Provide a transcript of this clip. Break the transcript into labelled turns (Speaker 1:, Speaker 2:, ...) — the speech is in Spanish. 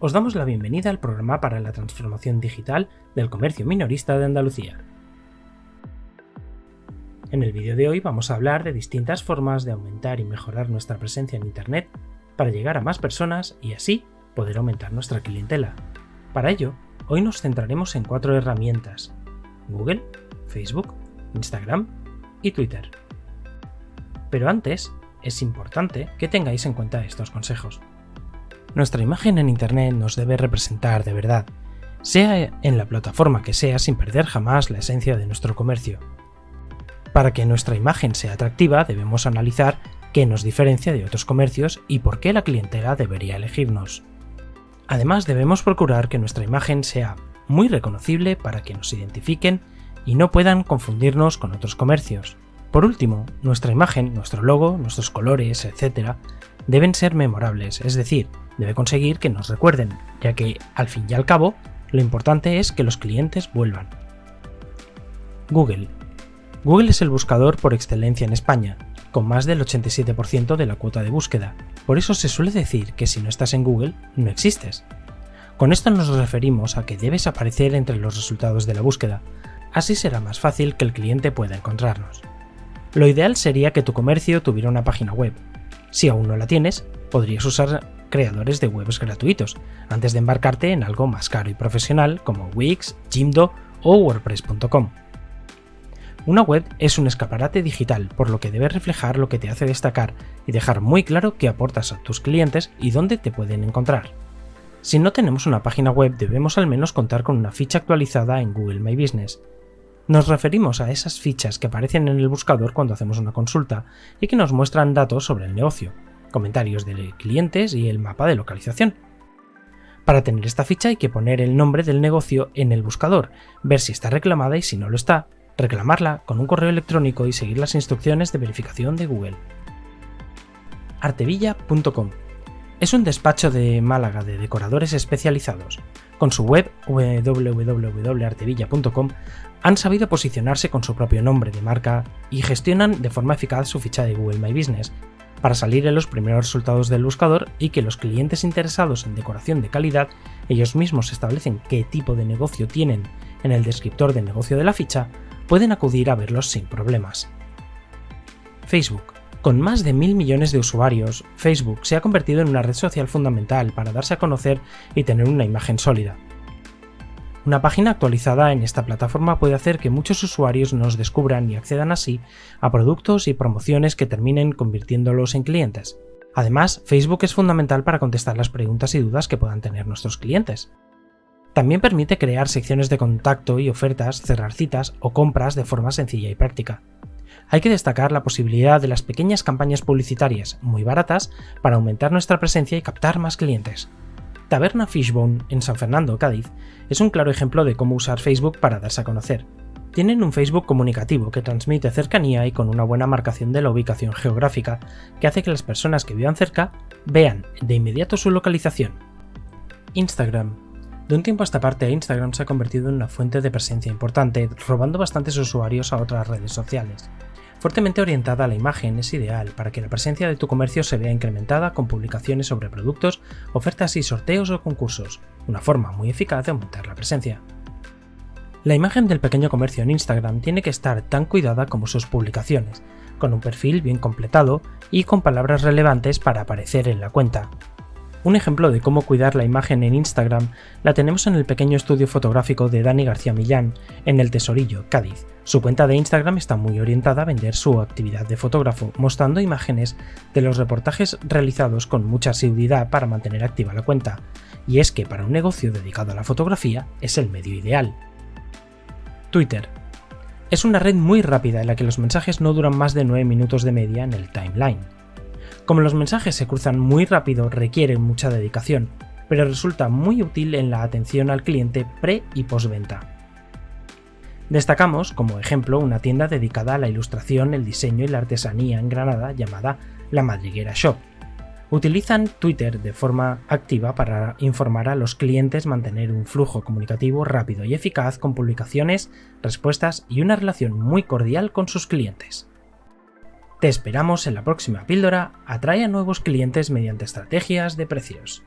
Speaker 1: os damos la bienvenida al programa para la transformación digital del comercio minorista de Andalucía. En el vídeo de hoy vamos a hablar de distintas formas de aumentar y mejorar nuestra presencia en Internet para llegar a más personas y así poder aumentar nuestra clientela. Para ello, hoy nos centraremos en cuatro herramientas, Google, Facebook, Instagram y Twitter. Pero antes, es importante que tengáis en cuenta estos consejos. Nuestra imagen en Internet nos debe representar de verdad, sea en la plataforma que sea sin perder jamás la esencia de nuestro comercio. Para que nuestra imagen sea atractiva debemos analizar qué nos diferencia de otros comercios y por qué la clientela debería elegirnos. Además debemos procurar que nuestra imagen sea muy reconocible para que nos identifiquen y no puedan confundirnos con otros comercios. Por último, nuestra imagen, nuestro logo, nuestros colores, etc., deben ser memorables, es decir, debe conseguir que nos recuerden, ya que, al fin y al cabo, lo importante es que los clientes vuelvan. Google. Google es el buscador por excelencia en España, con más del 87% de la cuota de búsqueda. Por eso se suele decir que si no estás en Google, no existes. Con esto nos referimos a que debes aparecer entre los resultados de la búsqueda, así será más fácil que el cliente pueda encontrarnos. Lo ideal sería que tu comercio tuviera una página web. Si aún no la tienes, podrías usar creadores de webs gratuitos, antes de embarcarte en algo más caro y profesional como Wix, Jimdo o WordPress.com. Una web es un escaparate digital, por lo que debe reflejar lo que te hace destacar y dejar muy claro qué aportas a tus clientes y dónde te pueden encontrar. Si no tenemos una página web, debemos al menos contar con una ficha actualizada en Google My Business, nos referimos a esas fichas que aparecen en el buscador cuando hacemos una consulta y que nos muestran datos sobre el negocio, comentarios de clientes y el mapa de localización. Para tener esta ficha hay que poner el nombre del negocio en el buscador, ver si está reclamada y si no lo está, reclamarla con un correo electrónico y seguir las instrucciones de verificación de Google. Artevilla.com es un despacho de Málaga de decoradores especializados. Con su web www.artevilla.com han sabido posicionarse con su propio nombre de marca y gestionan de forma eficaz su ficha de Google My Business para salir en los primeros resultados del buscador y que los clientes interesados en decoración de calidad ellos mismos establecen qué tipo de negocio tienen en el descriptor de negocio de la ficha, pueden acudir a verlos sin problemas. Facebook. Con más de mil millones de usuarios, Facebook se ha convertido en una red social fundamental para darse a conocer y tener una imagen sólida. Una página actualizada en esta plataforma puede hacer que muchos usuarios nos descubran y accedan así a productos y promociones que terminen convirtiéndolos en clientes. Además, Facebook es fundamental para contestar las preguntas y dudas que puedan tener nuestros clientes. También permite crear secciones de contacto y ofertas, cerrar citas o compras de forma sencilla y práctica. Hay que destacar la posibilidad de las pequeñas campañas publicitarias muy baratas para aumentar nuestra presencia y captar más clientes. Taberna Fishbone, en San Fernando, Cádiz, es un claro ejemplo de cómo usar Facebook para darse a conocer. Tienen un Facebook comunicativo que transmite cercanía y con una buena marcación de la ubicación geográfica, que hace que las personas que vivan cerca vean de inmediato su localización. Instagram. De un tiempo a esta parte, Instagram se ha convertido en una fuente de presencia importante, robando bastantes usuarios a otras redes sociales. Fuertemente orientada a la imagen es ideal para que la presencia de tu comercio se vea incrementada con publicaciones sobre productos, ofertas y sorteos o concursos, una forma muy eficaz de aumentar la presencia. La imagen del pequeño comercio en Instagram tiene que estar tan cuidada como sus publicaciones, con un perfil bien completado y con palabras relevantes para aparecer en la cuenta, un ejemplo de cómo cuidar la imagen en Instagram la tenemos en el pequeño estudio fotográfico de Dani García Millán, en El Tesorillo, Cádiz. Su cuenta de Instagram está muy orientada a vender su actividad de fotógrafo, mostrando imágenes de los reportajes realizados con mucha asiduidad para mantener activa la cuenta. Y es que para un negocio dedicado a la fotografía es el medio ideal. Twitter. Es una red muy rápida en la que los mensajes no duran más de 9 minutos de media en el timeline. Como los mensajes se cruzan muy rápido, requiere mucha dedicación, pero resulta muy útil en la atención al cliente pre y postventa. Destacamos, como ejemplo, una tienda dedicada a la ilustración, el diseño y la artesanía en Granada llamada La Madriguera Shop. Utilizan Twitter de forma activa para informar a los clientes, mantener un flujo comunicativo rápido y eficaz con publicaciones, respuestas y una relación muy cordial con sus clientes. Te esperamos en la próxima píldora, atrae a nuevos clientes mediante estrategias de precios.